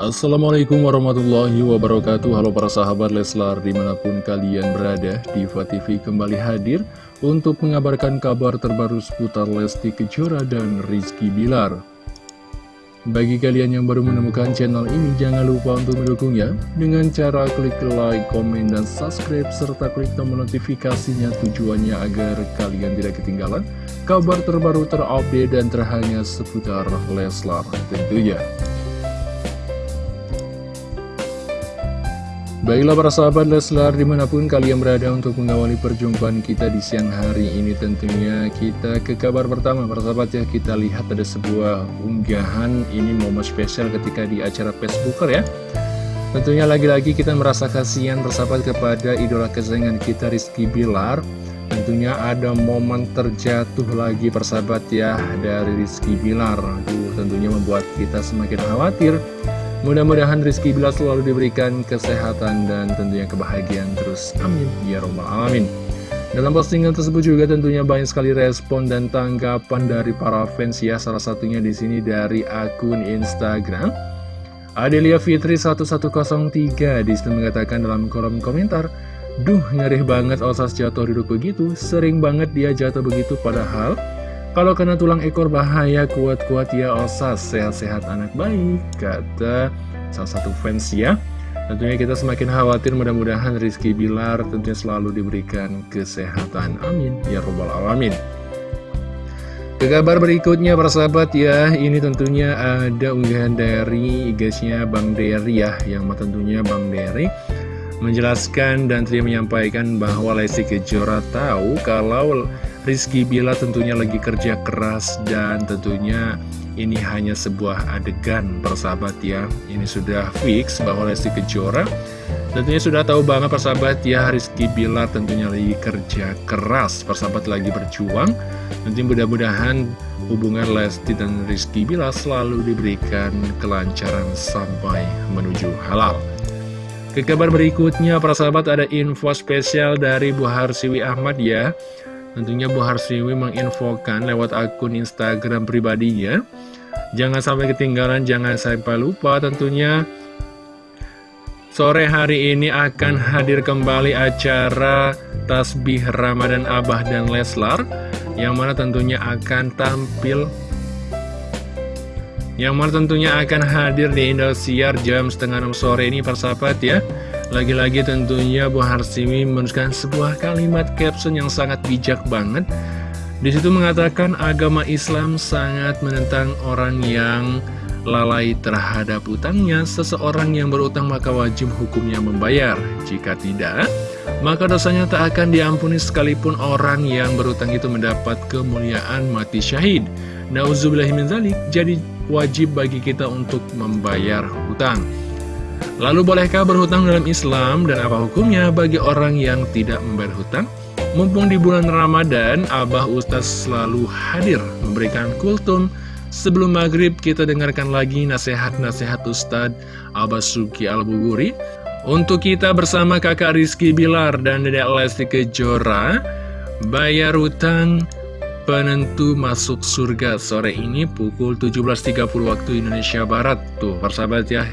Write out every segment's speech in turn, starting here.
Assalamualaikum warahmatullahi wabarakatuh. Halo para sahabat Leslar di mana pun kalian berada Diva TV kembali hadir untuk mengabarkan kabar terbaru seputar Lesti Kejora dan Rizky Bilar. Bagi kalian yang baru menemukan channel ini jangan lupa untuk mendukungnya Dengan cara klik like, komen, dan subscribe serta klik tombol notifikasinya tujuannya agar kalian tidak ketinggalan kabar terbaru terupdate dan terhangat seputar Leslar tentunya Baiklah para sahabat Leslar di mana pun kalian berada untuk mengawali perjumpaan kita di siang hari ini. Tentunya kita ke kabar pertama para sahabat ya. Kita lihat ada sebuah unggahan ini momen spesial ketika di acara Facebooker ya. Tentunya lagi-lagi kita merasa kasihan bersahabat kepada idola kesayangan kita Rizky Bilar. Tentunya ada momen terjatuh lagi persahabat ya dari Rizky Bilar. Aduh, tentunya membuat kita semakin khawatir Mudah-mudahan Rizky Bila selalu diberikan kesehatan dan tentunya kebahagiaan terus. Amin. Ya Robbal Alamin. Dalam postingan tersebut juga tentunya banyak sekali respon dan tanggapan dari para fans ya. Salah satunya di sini dari akun Instagram. Adelia Fitri 1103 di situ mengatakan dalam kolom komentar, Duh, ngeri banget Osas jatuh duduk begitu, sering banget dia jatuh begitu padahal kalau kena tulang ekor bahaya kuat-kuat ya Osas Sehat-sehat anak baik Kata salah satu fans ya. Tentunya kita semakin khawatir mudah-mudahan Rizky Bilar tentunya selalu diberikan kesehatan. Amin. Ya Robbal Alamin. Ke kabar berikutnya para sahabat ya. Ini tentunya ada unggahan dari IG-nya Bang Dery ya Yang tentunya Bang Dery menjelaskan dan tidak menyampaikan bahwa Lesti Kejora tahu kalau Rizky Bila tentunya lagi kerja keras dan tentunya ini hanya sebuah adegan persahabat ya. Ini sudah fix bahwa Lesti Kejora tentunya sudah tahu banget persahabat ya Rizky Bila tentunya lagi kerja keras. Persahabat lagi berjuang. Nanti mudah-mudahan hubungan Lesti dan Rizky Bila selalu diberikan kelancaran sampai menuju halal. Ke kabar berikutnya, para sahabat ada info spesial dari Bu Harsiwi Ahmad ya Tentunya Bu Harsiwi menginfokan lewat akun Instagram pribadinya. Jangan sampai ketinggalan, jangan sampai lupa tentunya. Sore hari ini akan hadir kembali acara Tasbih Ramadan Abah dan Leslar Yang mana tentunya akan tampil. Yang mana tentunya akan hadir di Indosiar jam setengah 6 sore ini persahabat ya lagi-lagi tentunya Bu Harsimi menuliskan sebuah kalimat caption yang sangat bijak banget. Di situ mengatakan agama Islam sangat menentang orang yang lalai terhadap utangnya. Seseorang yang berutang maka wajib hukumnya membayar. Jika tidak, maka dosanya tak akan diampuni sekalipun orang yang berutang itu mendapat kemuliaan mati syahid. Nauzubillahiminzalik, jadi wajib bagi kita untuk membayar hutang. Lalu bolehkah berhutang dalam Islam dan apa hukumnya bagi orang yang tidak membayar hutang? Mumpung di bulan Ramadan, Abah Ustaz selalu hadir memberikan kultum. Sebelum maghrib kita dengarkan lagi nasihat-nasihat Ustadz Abah Suki Al-Buguri. Untuk kita bersama kakak Rizky Bilar dan dedek Lesti Kejora, bayar hutang penentu masuk surga sore ini pukul 17.30 waktu Indonesia Barat. Tuh, persahabat ya,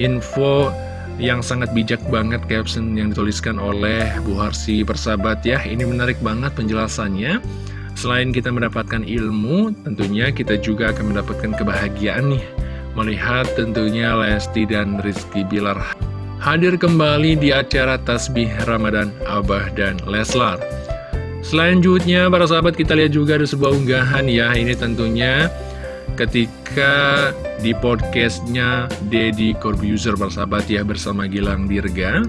info yang sangat bijak banget caption yang dituliskan oleh Bu Harsi persahabat ya. Ini menarik banget penjelasannya. Selain kita mendapatkan ilmu, tentunya kita juga akan mendapatkan kebahagiaan nih. Melihat tentunya Lesti dan Rizky Bilar hadir kembali di acara Tasbih Ramadan Abah dan Leslar. Selanjutnya para sahabat kita lihat juga ada sebuah unggahan ya. Ini tentunya ketika di podcastnya Deddy Corbuzier bersahabat ya bersama Gilang Dirga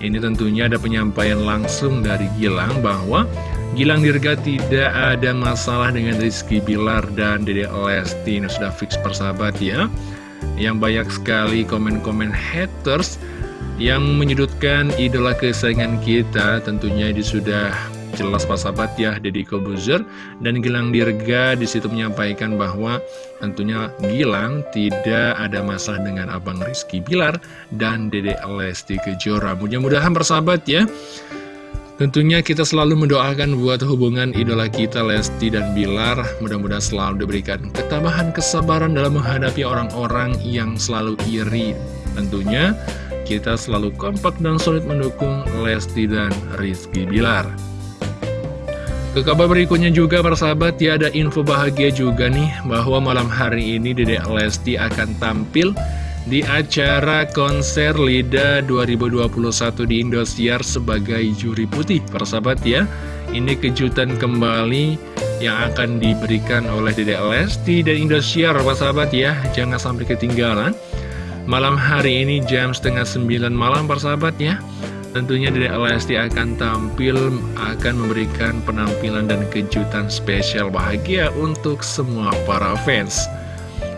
ini tentunya ada penyampaian langsung dari Gilang bahwa Gilang Dirga tidak ada masalah dengan Rizky Bilar dan Dede Lesti. Ini sudah fix persahabat ya. Yang banyak sekali komen-komen haters yang menyudutkan idola kesayangan kita tentunya ini sudah jelas Pak Sahabat ya Deddy Kobuzer. Dan Gilang Dirga di situ menyampaikan bahwa tentunya Gilang tidak ada masalah dengan Abang Rizky Bilar dan Dede Lesti Kejora. Mudah-mudahan persahabat ya. Tentunya kita selalu mendoakan buat hubungan idola kita Lesti dan Bilar. Mudah-mudahan selalu diberikan ketabahan kesabaran dalam menghadapi orang-orang yang selalu iri. Tentunya kita selalu kompak dan solid mendukung Lesti dan Rizky Bilar ke kabar berikutnya juga persahabat ya ada info bahagia juga nih bahwa malam hari ini Dedek Lesti akan tampil di acara konser LIDA 2021 di Indosiar sebagai juri putih. Persahabat ya ini kejutan kembali yang akan diberikan oleh Dedek Lesti dan Indosiar. Persahabat ya jangan sampai ketinggalan. Malam hari ini jam setengah sembilan malam persahabat ya Tentunya Dedek Lesti akan tampil, akan memberikan penampilan dan kejutan spesial bahagia untuk semua para fans.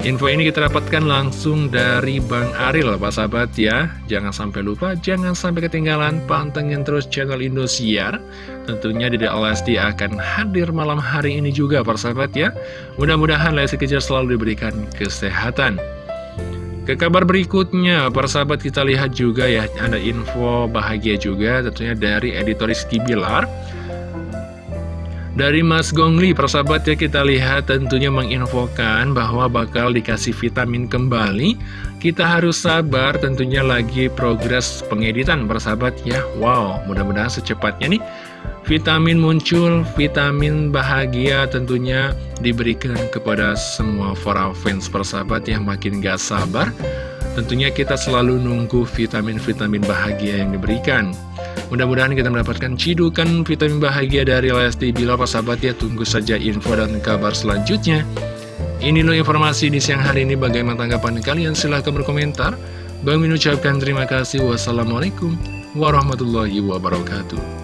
Info ini kita dapatkan langsung dari Bang Aril, Pak sahabat ya. Jangan sampai lupa, jangan sampai ketinggalan, pantengin terus channel Indosiar. Tentunya Dedek Lesti akan hadir malam hari ini juga, Pak sahabat ya. Mudah-mudahan Lesti Kejar selalu diberikan kesehatan. Ke kabar berikutnya, para sahabat kita lihat juga ya, ada info bahagia juga tentunya dari editoris Kibilar. Dari Mas Gongli, persahabat ya kita lihat tentunya menginfokan bahwa bakal dikasih vitamin kembali. Kita harus sabar tentunya lagi progres pengeditan persahabat ya. Wow, mudah-mudahan secepatnya nih Vitamin muncul, vitamin bahagia tentunya diberikan kepada semua para fans persahabat yang makin gak sabar. Tentunya kita selalu nunggu vitamin-vitamin bahagia yang diberikan. Mudah-mudahan kita mendapatkan cidukan vitamin bahagia dari Lesti Bila persahabat ya. Tunggu saja info dan kabar selanjutnya. Ini loh informasi di siang hari ini. Bagaimana tanggapan kalian? Silahkan berkomentar. Bang Min ucapkan terima kasih. Wassalamualaikum warahmatullahi wabarakatuh.